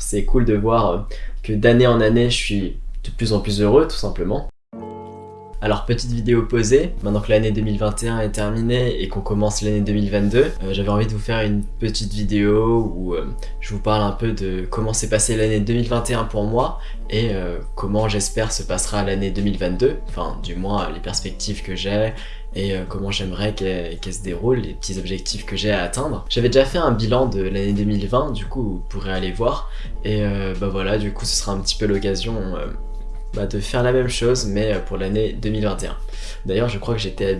c'est cool de voir que d'année en année je suis de plus en plus heureux tout simplement. Alors petite vidéo posée, maintenant que l'année 2021 est terminée et qu'on commence l'année 2022, euh, j'avais envie de vous faire une petite vidéo où euh, je vous parle un peu de comment s'est passée l'année 2021 pour moi et euh, comment j'espère se passera l'année 2022, enfin du moins les perspectives que j'ai et comment j'aimerais qu'elle se déroule, les petits objectifs que j'ai à atteindre. J'avais déjà fait un bilan de l'année 2020, du coup vous pourrez aller voir, et bah voilà, du coup ce sera un petit peu l'occasion bah, de faire la même chose mais euh, pour l'année 2021. D'ailleurs je crois que j'étais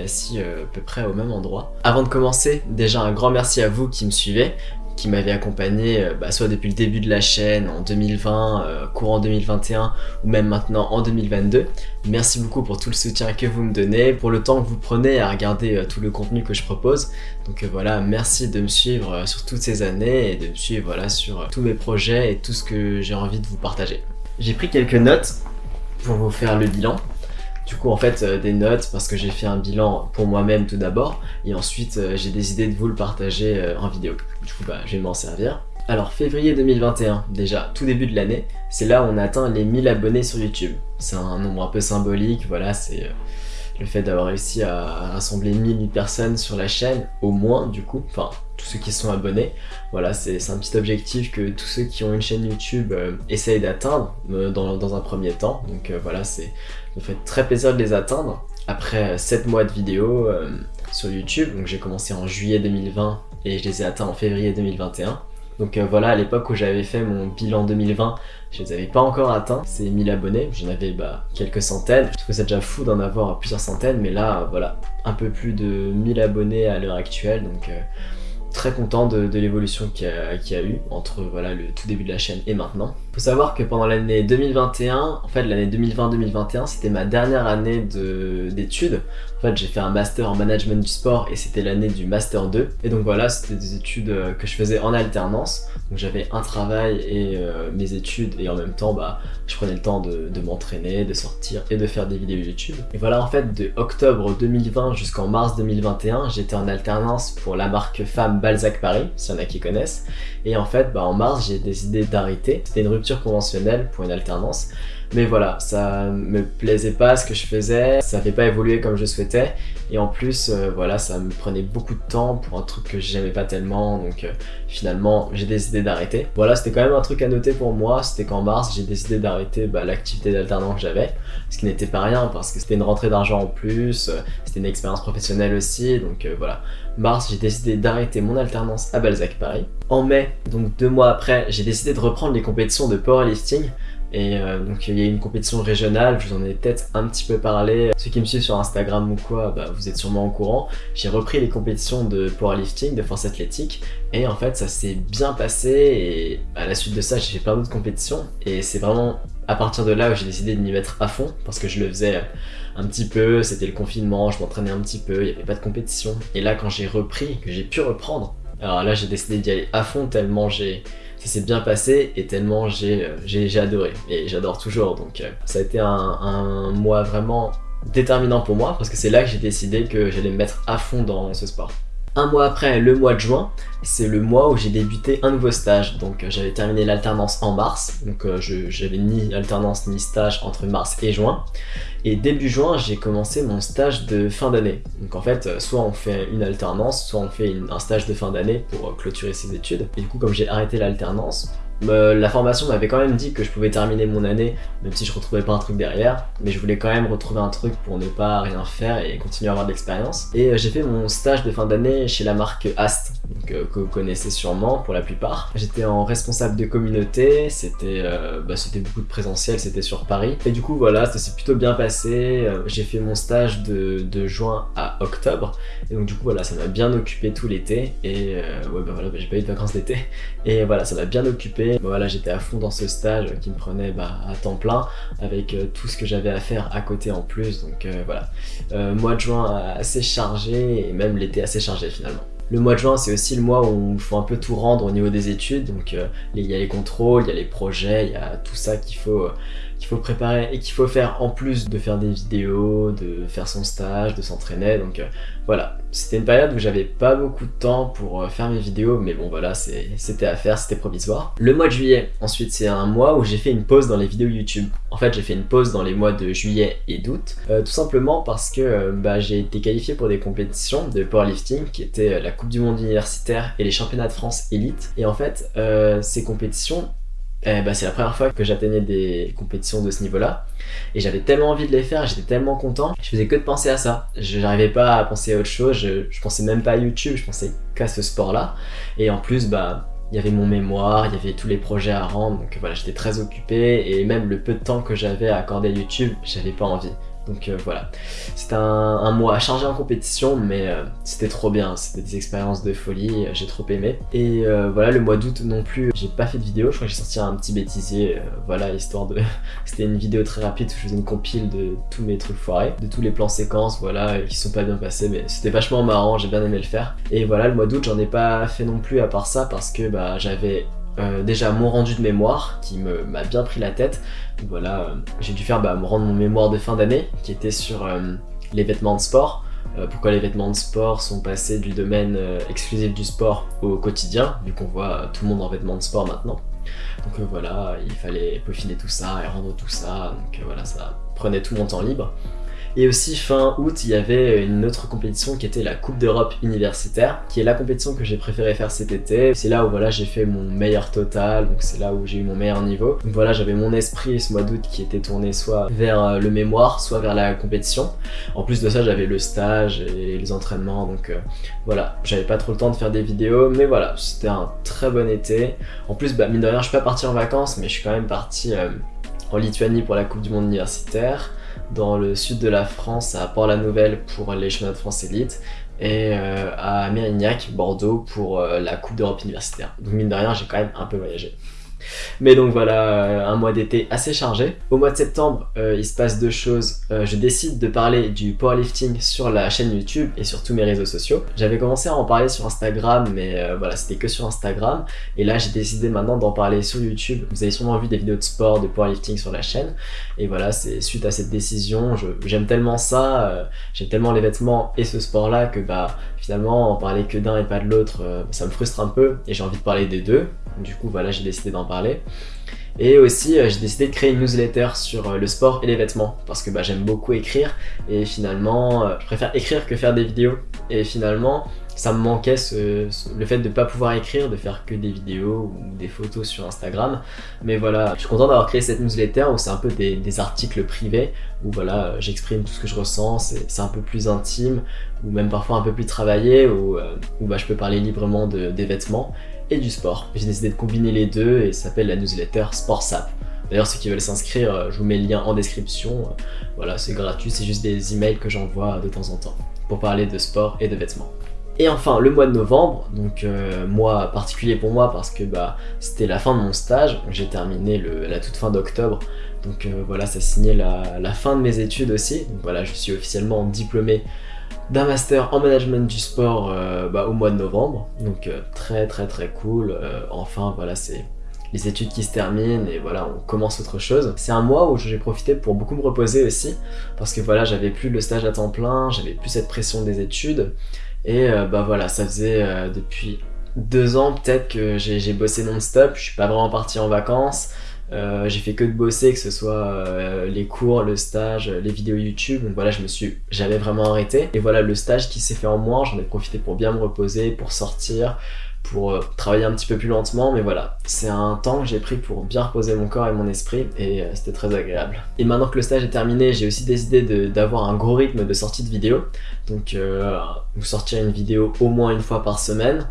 assis euh, à peu près au même endroit. Avant de commencer, déjà un grand merci à vous qui me suivez, qui m'avez accompagné euh, bah, soit depuis le début de la chaîne en 2020, courant 2021 ou même maintenant en 2022. Merci beaucoup pour tout le soutien que vous me donnez, pour le temps que vous prenez à regarder tout le contenu que je propose. Donc voilà, merci de me suivre sur toutes ces années et de me suivre voilà, sur tous mes projets et tout ce que j'ai envie de vous partager. J'ai pris quelques notes pour vous faire le bilan. Du coup, en fait, euh, des notes parce que j'ai fait un bilan pour moi-même tout d'abord, et ensuite euh, j'ai décidé de vous le partager euh, en vidéo. Du coup, bah, je vais m'en servir. Alors, février 2021, déjà, tout début de l'année, c'est là où on atteint les 1000 abonnés sur YouTube. C'est un nombre un peu symbolique, voilà, c'est le fait d'avoir réussi à rassembler 1000 personnes sur la chaîne, au moins du coup, enfin tous ceux qui sont abonnés. Voilà, c'est un petit objectif que tous ceux qui ont une chaîne YouTube euh, essayent d'atteindre euh, dans, un premier temps. Donc euh, voilà, c'est me fait très plaisir de les atteindre. Après 7 mois de vidéos sur YouTube, donc j'ai commencé en juillet 2020 et je les ai atteints en février 2021. Donc voilà, à l'époque où j'avais fait mon bilan 2020, je les avais pas encore atteints, ces 1000 abonnés, j'en avais bah, quelques centaines. Je trouve ça déjà fou d'en avoir plusieurs centaines, mais là, voilà, un peu plus de 1000 abonnés à l'heure actuelle, donc très content de, l'évolution qu'il y, a eu entre voilà, le tout début de la chaîne et maintenant. Faut savoir que pendant l'année 2021, en fait l'année 2020-2021, c'était ma dernière année d'études. En fait, j'ai fait un master en management du sport et c'était l'année du master 2. Et donc voilà, c'était des études euh, que je faisais en alternance. Donc j'avais un travail et euh, mes études et en même temps, bah, je prenais le temps de, m'entraîner, de sortir et de faire des vidéos YouTube. Et voilà, en fait, de octobre 2020 jusqu'en mars 2021, j'étais en alternance pour la marque femme Balzac Paris, s'il y en a qui connaissent. Et en fait, bah, en mars, j'ai décidé d'arrêter. C'était une rupture conventionnelle pour une alternance. Mais voilà, ça me plaisait pas ce que je faisais, ça n'avait pas évolué comme je souhaitais. Et en plus, euh, voilà, ça me prenait beaucoup de temps pour un truc que j'aimais pas tellement. Donc euh, finalement, j'ai décidé d'arrêter. Voilà, c'était quand même un truc à noter pour moi. C'était qu'en mars, j'ai décidé d'arrêter bah, l'activité d'alternant que j'avais. Ce qui n'était pas rien parce que c'était une rentrée d'argent en plus. Euh, c'était une expérience professionnelle aussi. Donc voilà, mars, j'ai décidé d'arrêter mon alternance à Balzac Paris. En mai, donc deux mois après, j'ai décidé de reprendre les compétitions de powerlifting. Et euh, donc il y a une compétition régionale, je vous en ai peut-être un petit peu parlé. Ceux qui me suivent sur Instagram ou quoi, bah, vous êtes sûrement au courant. J'ai repris les compétitions de powerlifting, de force athlétique. Et en fait ça s'est bien passé et à la suite de ça j'ai fait plein d'autres compétitions. Et c'est vraiment à partir de là où j'ai décidé de m'y mettre à fond parce que je le faisais un petit peu, c'était le confinement, je m'entraînais un petit peu, il n'y avait pas de compétition. Et là quand j'ai repris, que j'ai pu reprendre, alors là j'ai décidé d'y aller à fond tellement j'ai ça s'est bien passé et tellement j'ai euh, adoré et j'adore toujours donc euh, ça a été un, mois vraiment déterminant pour moi parce que c'est là que j'ai décidé que j'allais me mettre à fond dans ce sport. Un mois après, le mois de juin, c'est le mois où j'ai débuté un nouveau stage. Donc euh, j'avais terminé l'alternance en mars, donc j'avais ni alternance ni stage entre mars et juin. Et début juin, j'ai commencé mon stage de fin d'année. Donc en fait, soit on fait une alternance, soit on fait un stage de fin d'année pour clôturer ses études. Et du coup, comme j'ai arrêté l'alternance, la formation m'avait quand même dit que je pouvais terminer mon année, même si je retrouvais pas un truc derrière, mais je voulais quand même retrouver un truc pour ne pas rien faire et continuer à avoir de l'expérience. Et euh, j'ai fait mon stage de fin d'année chez la marque Ast, euh, que vous connaissez sûrement pour la plupart. J'étais en responsable de communauté, c'était euh, bah, beaucoup de présentiel, c'était sur Paris. Et du coup voilà, ça s'est plutôt bien passé, j'ai fait mon stage de, juin à octobre, et donc du coup voilà, ça m'a bien occupé tout l'été, et ouais bah voilà, bah, j'ai pas eu de vacances d'été, et voilà, ça m'a bien occupé voilà, j'étais à fond dans ce stage qui me prenait bah, à temps plein avec euh, tout ce que j'avais à faire à côté en plus. Donc euh, voilà, euh, mois de juin assez chargé et même l'été assez chargé finalement. Le mois de juin, c'est aussi le mois où il faut un peu tout rendre au niveau des études. Donc, il y a les contrôles, il y a les projets, il y a tout ça qu'il faut, qu'il faut préparer et qu'il faut faire en plus de faire des vidéos, de faire son stage, de s'entraîner. Donc euh, voilà, c'était une période où j'avais pas beaucoup de temps pour euh, faire mes vidéos, mais bon voilà, c'était à faire, c'était provisoire. Le mois de juillet, ensuite, c'est un mois où j'ai fait une pause dans les vidéos YouTube. En fait, j'ai fait une pause dans les mois de juillet et d'août, euh, tout simplement parce que bah, j'ai été qualifié pour des compétitions de powerlifting, qui étaient la Coupe du Monde universitaire et les Championnats de France élite. Et en fait, ces compétitions, eh ben, c'est la première fois que j'atteignais des compétitions de ce niveau-là. Et j'avais tellement envie de les faire, j'étais tellement content. Je faisais que de penser à ça. Je n'arrivais pas à penser à autre chose, je, je pensais même pas à YouTube, je pensais qu'à ce sport-là. Et en plus, bah, il y avait mon mémoire, il y avait tous les projets à rendre, donc voilà, j'étais très occupé et même le peu de temps que j'avais à accorder à YouTube, j'avais pas envie. Donc euh, voilà, c'était un, mois chargé en compétition, mais euh, c'était trop bien, c'était des expériences de folie, j'ai trop aimé. Et euh, voilà, le mois d'août non plus, j'ai pas fait de vidéo, je crois que j'ai sorti un petit bêtisier, voilà, histoire de... c'était une vidéo très rapide où je faisais une compile de tous mes trucs foirés, de tous les plans séquences, voilà, qui sont pas bien passés, mais c'était vachement marrant, j'ai bien aimé le faire. Et voilà, le mois d'août, j'en ai pas fait non plus à part ça, parce que bah j'avais euh, déjà mon rendu de mémoire qui m'a bien pris la tête. voilà, euh, j'ai dû faire bah, me rendre mon mémoire de fin d'année qui était sur euh, les vêtements de sport. pourquoi les vêtements de sport sont passés du domaine exclusif du sport au quotidien, vu qu'on voit tout le monde en vêtements de sport maintenant. Donc voilà, il fallait peaufiner tout ça et rendre tout ça, donc voilà, ça prenait tout mon temps libre. Et aussi fin août, il y avait une autre compétition qui était la Coupe d'Europe universitaire, qui est la compétition que j'ai préféré faire cet été. C'est là où voilà j'ai fait mon meilleur total, donc c'est là où j'ai eu mon meilleur niveau. Donc voilà, j'avais mon esprit ce mois d'août qui était tourné soit vers euh, le mémoire, soit vers la compétition. En plus de ça, j'avais le stage et les entraînements, donc euh, voilà, j'avais pas trop le temps de faire des vidéos, mais voilà, c'était un très bon été. En plus, bah, mine de rien, je suis pas parti en vacances, mais je suis quand même parti euh, en Lituanie pour la Coupe du Monde universitaire dans le sud de la France, à Port-la-Nouvelle pour les championnats de France élite, et euh, à Mérignac, Bordeaux pour euh, la Coupe d'Europe universitaire. Donc mine de rien, j'ai quand même un peu voyagé. Mais donc voilà, euh, un mois d'été assez chargé. Au mois de septembre, euh, il se passe deux choses. Euh, je décide de parler du powerlifting sur la chaîne YouTube et sur tous mes réseaux sociaux. J'avais commencé à en parler sur Instagram, mais voilà, c'était que sur Instagram. Et là, j'ai décidé maintenant d'en parler sur YouTube. Vous avez sûrement vu des vidéos de sport, de powerlifting sur la chaîne. Et voilà, c'est suite à cette décision, j'aime tellement ça, j'aime tellement les vêtements et ce sport-là que bah finalement, en parler que d'un et pas de l'autre, ça me frustre un peu et j'ai envie de parler des deux. Du coup, voilà, j'ai décidé d'en parler. Et aussi, euh, j'ai décidé de créer une newsletter sur euh, le sport et les vêtements parce que bah, j'aime beaucoup écrire et finalement, euh, je préfère écrire que faire des vidéos. Et finalement, ça me manquait le fait de ne pas pouvoir écrire, de faire que des vidéos ou des photos sur Instagram. Mais voilà, je suis content d'avoir créé cette newsletter où c'est un peu des, articles privés, où voilà, j'exprime tout ce que je ressens, c'est un peu plus intime, ou même parfois un peu plus travaillé, où, bah, je peux parler librement de, des vêtements et du sport. J'ai décidé de combiner les deux et ça s'appelle la newsletter SportSap. D'ailleurs, ceux qui veulent s'inscrire, euh, je vous mets le lien en description. Voilà, c'est gratuit, c'est juste des emails que j'envoie de temps en temps pour parler de sport et de vêtements. Et enfin, le mois de novembre, donc euh, mois particulier pour moi parce que bah, c'était la fin de mon stage, j'ai terminé la toute fin d'octobre, donc euh, voilà, ça signait la, fin de mes études aussi, donc voilà, je suis officiellement diplômé d'un master en management du sport euh, bah, au mois de novembre. Donc très très très cool. Enfin voilà, c'est les études qui se terminent et voilà, on commence autre chose. C'est un mois où j'ai profité pour beaucoup me reposer aussi parce que voilà, j'avais plus le stage à temps plein, j'avais plus cette pression des études et bah voilà, ça faisait depuis deux ans peut-être que j'ai bossé non-stop, je suis pas vraiment parti en vacances, euh, j'ai fait que de bosser, que ce soit euh, les cours, le stage, les vidéos YouTube. Donc voilà, je me suis jamais vraiment arrêté. Et voilà, le stage qui s'est fait en moins, j'en ai profité pour bien me reposer, pour sortir, pour euh, travailler un petit peu plus lentement. Mais voilà, c'est un temps que j'ai pris pour bien reposer mon corps et mon esprit et c'était très agréable. Et maintenant que le stage est terminé, j'ai aussi décidé d'avoir un gros rythme de sortie de vidéos. Donc vous sortir une vidéo au moins une fois par semaine.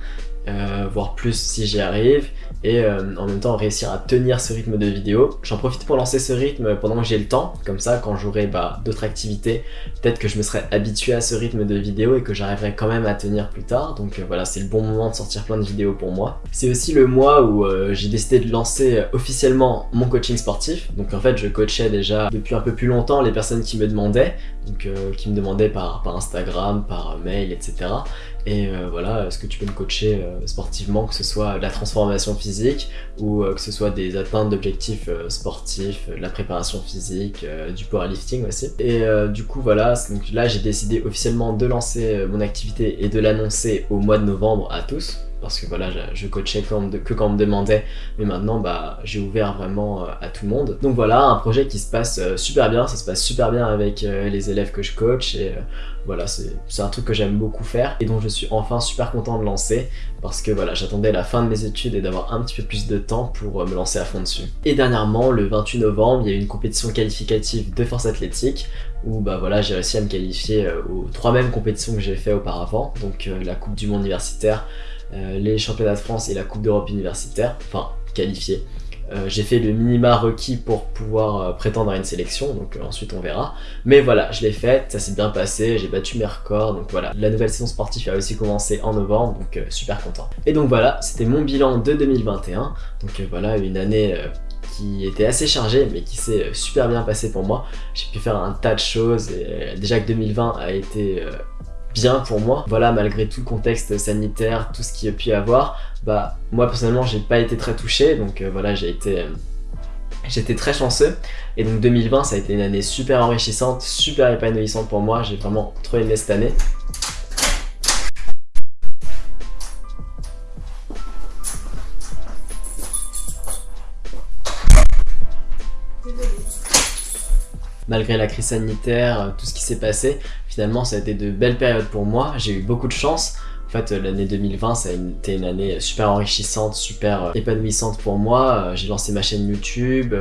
voire plus si j'y arrive et euh, en même temps réussir à tenir ce rythme de vidéo. J'en profite pour lancer ce rythme pendant que j'ai le temps, comme ça quand j'aurai bah, d'autres activités, peut-être que je me serai habitué à ce rythme de vidéo et que j'arriverai quand même à tenir plus tard, donc euh, voilà c'est le bon moment de sortir plein de vidéos pour moi. C'est aussi le mois où euh, j'ai décidé de lancer officiellement mon coaching sportif, donc en fait je coachais déjà depuis un peu plus longtemps les personnes qui me demandaient, donc qui me demandaient par, par Instagram, par mail, etc Et euh, voilà, est-ce que tu peux me coacher euh, sportivement, que ce soit la transformation physique ou euh, que ce soit des atteintes d'objectifs sportifs, la préparation physique, du powerlifting aussi. Et du coup voilà, donc là j'ai décidé officiellement de lancer mon activité et de l'annoncer au mois de novembre à tous parce que voilà, je coachais que quand on me demandait, mais maintenant bah, j'ai ouvert vraiment euh, à tout le monde. Donc voilà, un projet qui se passe euh, super bien, ça se passe super bien avec euh, les élèves que je coach. Et voilà, c'est un truc que j'aime beaucoup faire et dont je suis enfin super content de lancer. Parce que voilà, j'attendais la fin de mes études et d'avoir un petit peu plus de temps pour me lancer à fond dessus. Et dernièrement, le 28 novembre, il y a eu une compétition qualificative de force athlétique où bah voilà, j'ai réussi à me qualifier aux trois mêmes compétitions que j'ai fait auparavant, donc la Coupe du Monde universitaire, les championnats de France et la Coupe d'Europe universitaire, enfin qualifié. Euh, j'ai fait le minima requis pour pouvoir euh, prétendre à une sélection, donc ensuite on verra. Mais voilà, je l'ai fait, ça s'est bien passé, j'ai battu mes records, donc voilà. La nouvelle saison sportive a aussi commencé en novembre, donc super content. Et donc voilà, c'était mon bilan de 2021, donc voilà, une année qui était assez chargée, mais qui s'est super bien passée pour moi. J'ai pu faire un tas de choses, et déjà que 2020 a été bien pour moi. Voilà, malgré tout le contexte sanitaire, tout ce qu'il y a pu avoir, bah moi personnellement j'ai pas été très touché, donc euh, voilà j'ai été... Euh, j'étais très chanceux et donc 2020 ça a été une année super enrichissante, super épanouissante pour moi, j'ai vraiment trop aimé cette année. Malgré la crise sanitaire, euh, tout ce qui s'est passé, finalement ça a été de belles périodes pour moi, j'ai eu beaucoup de chance. En fait, l'année 2020, ça a été une année super enrichissante, super euh, épanouissante pour moi. Euh, j'ai lancé ma chaîne YouTube.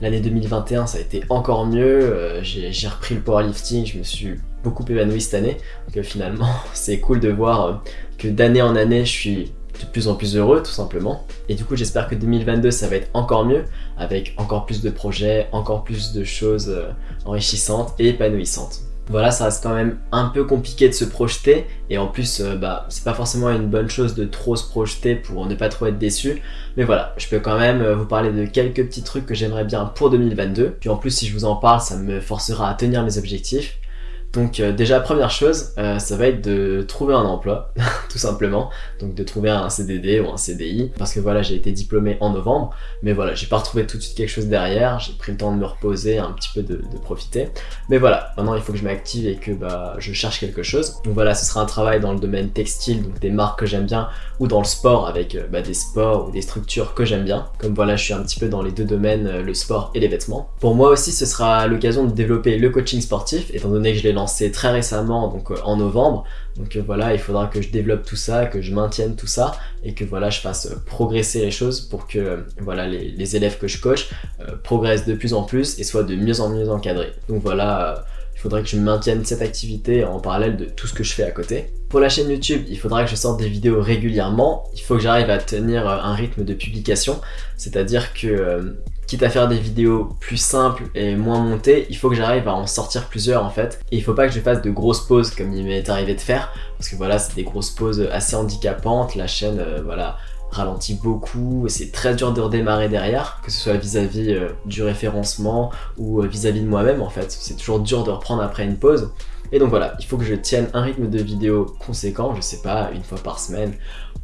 L'année 2021, ça a été encore mieux. J'ai repris le powerlifting, je me suis beaucoup épanoui cette année. Donc finalement, c'est cool de voir que d'année en année, je suis de plus en plus heureux tout simplement. Et du coup j'espère que 2022 ça va être encore mieux avec encore plus de projets, encore plus de choses euh, enrichissantes et épanouissantes. Voilà, ça reste quand même un peu compliqué de se projeter et en plus, euh, bah, c'est pas forcément une bonne chose de trop se projeter pour ne pas trop être déçu. Mais voilà, je peux quand même euh, vous parler de quelques petits trucs que j'aimerais bien pour 2022. Puis en plus, si je vous en parle, ça me forcera à tenir mes objectifs. Donc euh, déjà première chose, euh, ça va être de trouver un emploi, tout simplement. Donc de trouver un CDD ou un CDI, parce que voilà j'ai été diplômé en novembre, mais voilà j'ai pas retrouvé tout de suite quelque chose derrière, j'ai pris le temps de me reposer, un petit peu de, profiter. Mais voilà, maintenant il faut que je m'active et que bah, je cherche quelque chose. Donc voilà, ce sera un travail dans le domaine textile, donc des marques que j'aime bien, ou dans le sport avec euh, bah, des sports ou des structures que j'aime bien. Comme voilà je suis un petit peu dans les deux domaines, le sport et les vêtements. Pour moi aussi ce sera l'occasion de développer le coaching sportif, étant donné que je l'ai lancé très récemment, donc euh, en novembre. Donc euh, voilà, il faudra que je développe tout ça, que je maintienne tout ça et que voilà, je fasse euh, progresser les choses pour que voilà les, élèves que je coach progressent de plus en plus et soient de mieux en mieux encadrés. Donc voilà, il faudrait que je maintienne cette activité en parallèle de tout ce que je fais à côté. Pour la chaîne YouTube, il faudra que je sorte des vidéos régulièrement. Il faut que j'arrive à tenir un rythme de publication, c'est-à-dire que quitte à faire des vidéos plus simples et moins montées, il faut que j'arrive à en sortir plusieurs en fait. Et il faut pas que je fasse de grosses pauses comme il m'est arrivé de faire, parce que voilà, c'est des grosses pauses assez handicapantes, la chaîne, euh, voilà, ralentit beaucoup, c'est très dur de redémarrer derrière, que ce soit vis-à-vis euh, du référencement ou euh, vis-à-vis de moi-même en fait. C'est toujours dur de reprendre après une pause. Et donc voilà, il faut que je tienne un rythme de vidéo conséquent, je sais pas, une fois par semaine,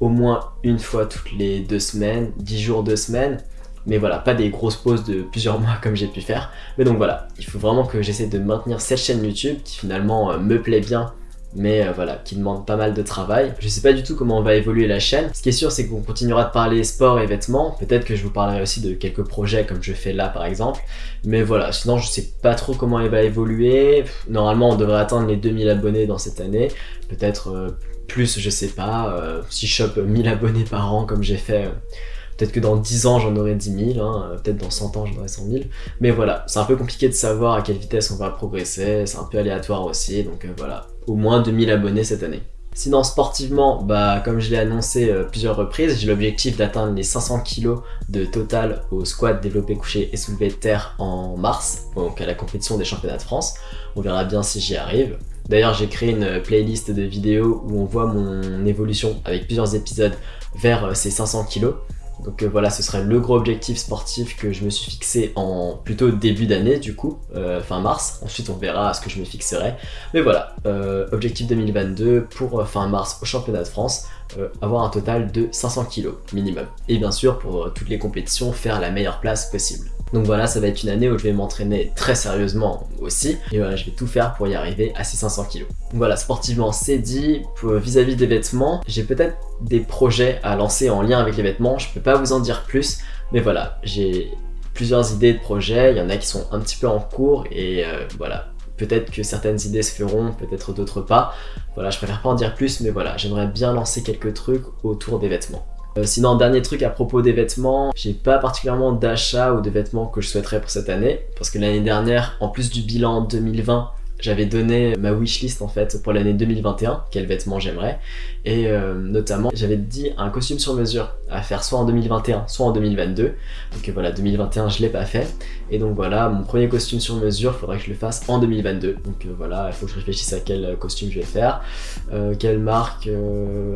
au moins une fois toutes les deux semaines, dix jours, deux semaines, mais voilà, pas des grosses pauses de plusieurs mois comme j'ai pu faire. Mais donc voilà, il faut vraiment que j'essaie de maintenir cette chaîne YouTube qui finalement euh, me plaît bien mais euh, voilà, qui demande pas mal de travail. Je sais pas du tout comment on va évoluer la chaîne. Ce qui est sûr, c'est qu'on continuera de parler sport et vêtements. Peut-être que je vous parlerai aussi de quelques projets comme je fais là par exemple. Mais voilà, sinon je sais pas trop comment elle va évoluer. Normalement, on devrait atteindre les 2000 abonnés dans cette année. Peut-être euh, plus, je sais pas. si je chope 1000 abonnés par an comme j'ai fait Peut-être que dans 10 ans, j'en aurai 10 000, hein, peut-être dans 100 ans, j'en aurai 100 000. Mais voilà, c'est un peu compliqué de savoir à quelle vitesse on va progresser, c'est un peu aléatoire aussi, donc euh, voilà, au moins 2000 abonnés cette année. Sinon sportivement, bah comme je l'ai annoncé euh, plusieurs reprises, j'ai l'objectif d'atteindre les 500 kg de total au squat développé couché et soulevé de terre en mars, donc à la compétition des championnats de France. On verra bien si j'y arrive. D'ailleurs j'ai créé une playlist de vidéos où on voit mon évolution avec plusieurs épisodes vers euh, ces 500 kg. Donc euh, voilà, ce serait le gros objectif sportif que je me suis fixé en plutôt début d'année du coup, euh, fin mars. Ensuite on verra ce que je me fixerai. Mais voilà, euh, objectif 2022 pour fin mars au championnat de France, avoir un total de 500 kg minimum. Et bien sûr pour toutes les compétitions, faire la meilleure place possible. Donc voilà, ça va être une année où je vais m'entraîner très sérieusement aussi. Et voilà, je vais tout faire pour y arriver à ces 500 kg. Donc voilà, sportivement c'est dit. Vis-à-vis des vêtements, j'ai peut-être des projets à lancer en lien avec les vêtements. Je peux pas vous en dire plus. Mais voilà, j'ai plusieurs idées de projets. Il y en a qui sont un petit peu en cours. Et euh, voilà, peut-être que certaines idées se feront, peut-être d'autres pas. Voilà, je préfère pas en dire plus. Mais voilà, j'aimerais bien lancer quelques trucs autour des vêtements. Euh, sinon, dernier truc à propos des vêtements, j'ai pas particulièrement d'achat ou de vêtements que je souhaiterais pour cette année, parce que l'année dernière, en plus du bilan 2020, j'avais donné ma wishlist en fait pour l'année 2021, quels vêtements j'aimerais, et euh, notamment j'avais dit un costume sur mesure à faire soit en 2021, soit en 2022, donc voilà, 2021 je l'ai pas fait, et donc voilà, mon premier costume sur mesure, faudrait que je le fasse en 2022, donc euh, voilà, il faut que je réfléchisse à quel costume je vais faire, euh, quelle marque,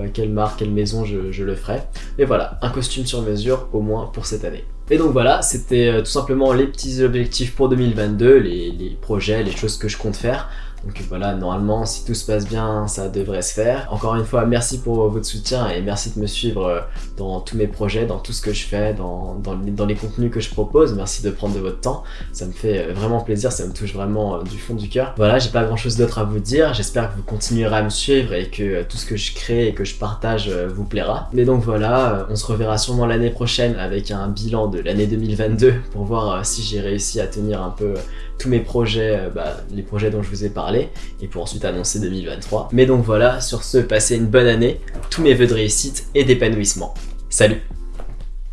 à quelle marque, quelle maison je, le ferai, et voilà, un costume sur mesure au moins pour cette année. Et donc voilà, c'était euh, tout simplement les petits objectifs pour 2022, les, les projets, les choses que je compte faire. Donc voilà, normalement, si tout se passe bien, ça devrait se faire. Encore une fois, merci pour votre soutien et merci de me suivre euh, dans tous mes projets, dans tout ce que je fais, dans, dans, les, contenus que je propose. Merci de prendre de votre temps. Ça me fait euh, vraiment plaisir, ça me touche vraiment euh, du fond du cœur. Voilà, j'ai pas grand chose d'autre à vous dire. J'espère que vous continuerez à me suivre et que tout ce que je crée et que je partage vous plaira. Mais donc voilà, on se reverra sûrement l'année prochaine avec un bilan de l'année 2022 pour voir si j'ai réussi à tenir un peu tous mes projets, bah, les projets dont je vous ai parlé et pour ensuite annoncer 2023. Mais donc voilà, sur ce, passez une bonne année, tous mes vœux de réussite et d'épanouissement. Salut